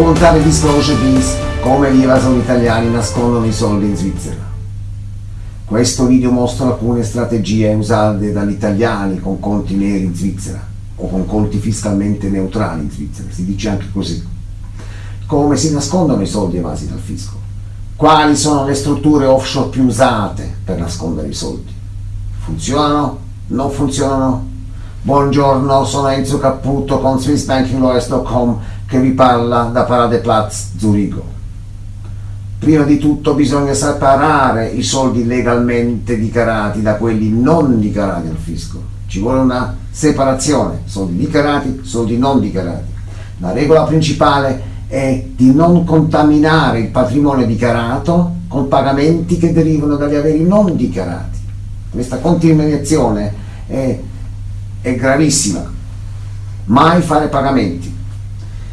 Voluntary Disclosure Bis, come gli evasori italiani nascondono i soldi in Svizzera. Questo video mostra alcune strategie usate dagli italiani con conti neri in Svizzera o con conti fiscalmente neutrali in Svizzera, si dice anche così. Come si nascondono i soldi evasi dal fisco? Quali sono le strutture offshore più usate per nascondere i soldi? Funzionano? Non funzionano? Buongiorno, sono Enzo Caputo con SwissBankingLawyers.com che vi parla da Paradeplatz Zurigo. Prima di tutto bisogna separare i soldi legalmente dichiarati da quelli non dichiarati al fisco. Ci vuole una separazione, soldi dichiarati, soldi non dichiarati. La regola principale è di non contaminare il patrimonio dichiarato con pagamenti che derivano dagli averi non dichiarati. Questa contaminazione è è gravissima. Mai fare pagamenti,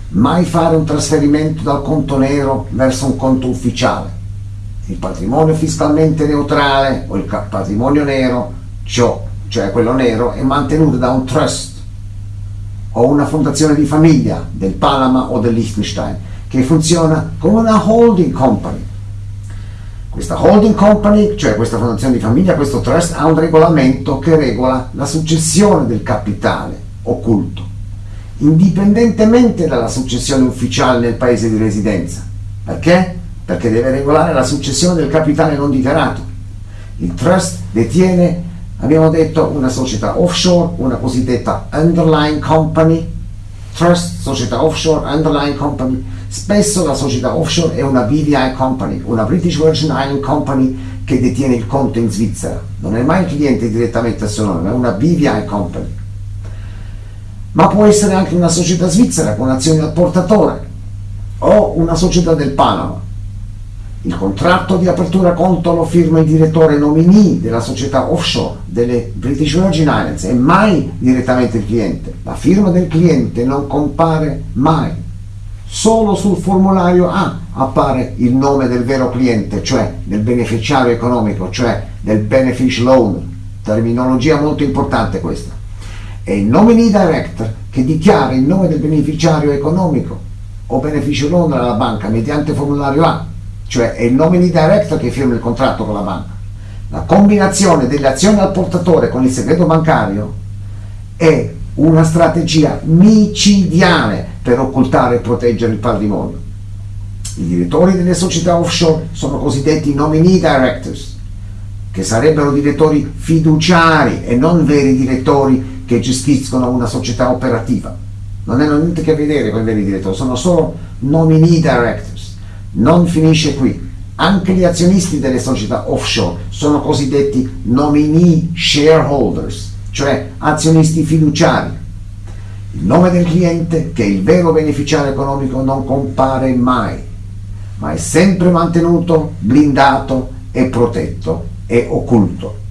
mai fare un trasferimento dal conto nero verso un conto ufficiale. Il patrimonio fiscalmente neutrale o il patrimonio nero, cioè quello nero, è mantenuto da un trust o una fondazione di famiglia del Panama o del Liechtenstein che funziona come una holding company questa holding company, cioè questa fondazione di famiglia, questo trust, ha un regolamento che regola la successione del capitale occulto, indipendentemente dalla successione ufficiale nel paese di residenza. Perché? Perché deve regolare la successione del capitale non dichiarato. Il trust detiene, abbiamo detto, una società offshore, una cosiddetta underlying company, trust, società offshore, underlying company, Spesso la società offshore è una BVI Company, una British Virgin Island Company che detiene il conto in Svizzera. Non è mai il cliente direttamente a suo nome, è una BVI Company. Ma può essere anche una società svizzera con azioni al portatore o una società del Panama. Il contratto di apertura conto lo firma il direttore nominee della società offshore delle British Virgin Islands e mai direttamente il cliente. La firma del cliente non compare mai solo sul formulario A appare il nome del vero cliente, cioè del beneficiario economico, cioè del beneficial owner. Terminologia molto importante questa. È il nominee director che dichiara il nome del beneficiario economico o beneficial owner alla banca mediante formulario A, cioè è il nominee director che firma il contratto con la banca. La combinazione delle azioni al portatore con il segreto bancario è una strategia micidiale per occultare e proteggere il patrimonio. I direttori delle società offshore sono cosiddetti nominee directors, che sarebbero direttori fiduciari e non veri direttori che gestiscono una società operativa. Non hanno niente a che vedere con i veri direttori, sono solo nominee directors. Non finisce qui. Anche gli azionisti delle società offshore sono cosiddetti nominee shareholders, cioè azionisti fiduciari. Il nome del cliente, che è il vero beneficiario economico, non compare mai, ma è sempre mantenuto, blindato e protetto e occulto.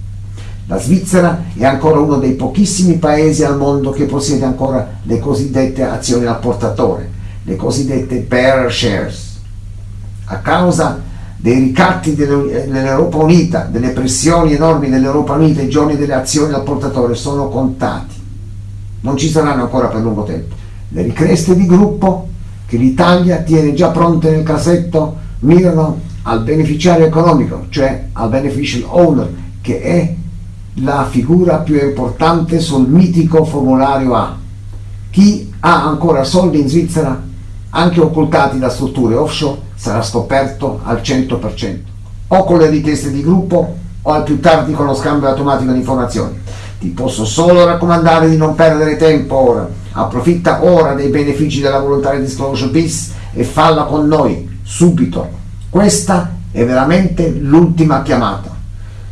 La Svizzera è ancora uno dei pochissimi paesi al mondo che possiede ancora le cosiddette azioni al portatore, le cosiddette bearer shares. A causa dei ricatti dell'Europa Unita, delle pressioni enormi dell'Europa Unita, i giorni delle azioni al portatore sono contati. Non ci saranno ancora per lungo tempo. Le ricreste di gruppo che l'Italia tiene già pronte nel cassetto mirano al beneficiario economico, cioè al beneficial owner, che è la figura più importante sul mitico formulario A. Chi ha ancora soldi in Svizzera, anche occultati da strutture offshore, sarà scoperto al 100%, o con le richieste di gruppo o al più tardi con lo scambio automatico di informazioni. Ti posso solo raccomandare di non perdere tempo ora. Approfitta ora dei benefici della volontaria disclosure bis e falla con noi, subito. Questa è veramente l'ultima chiamata.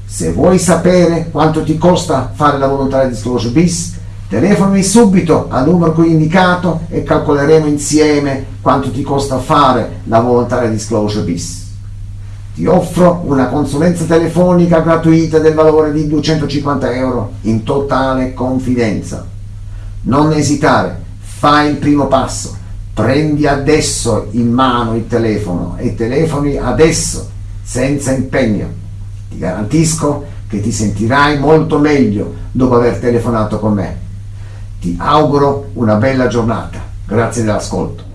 Se vuoi sapere quanto ti costa fare la volontaria disclosure bis, telefonami subito al numero qui indicato e calcoleremo insieme quanto ti costa fare la volontaria disclosure bis. Ti offro una consulenza telefonica gratuita del valore di 250 euro in totale confidenza. Non esitare, fai il primo passo, prendi adesso in mano il telefono e telefoni adesso, senza impegno. Ti garantisco che ti sentirai molto meglio dopo aver telefonato con me. Ti auguro una bella giornata. Grazie dell'ascolto.